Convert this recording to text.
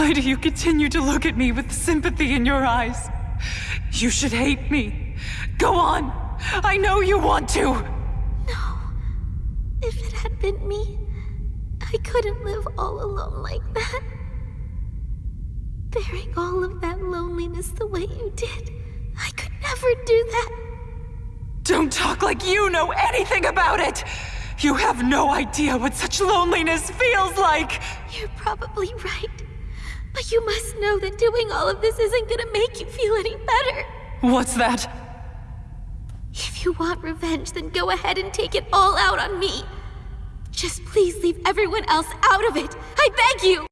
Why do you continue to look at me with sympathy in your eyes? You should hate me. Go on. I know you want to. No. If it had been me, I couldn't live all alone like that. Bearing all of that loneliness the way you did, I could never do that. Don't talk like you know anything about it! You have no idea what such loneliness feels like! You're probably right. You must know that doing all of this isn't gonna make you feel any better. What's that? If you want revenge, then go ahead and take it all out on me. Just please leave everyone else out of it. I beg you!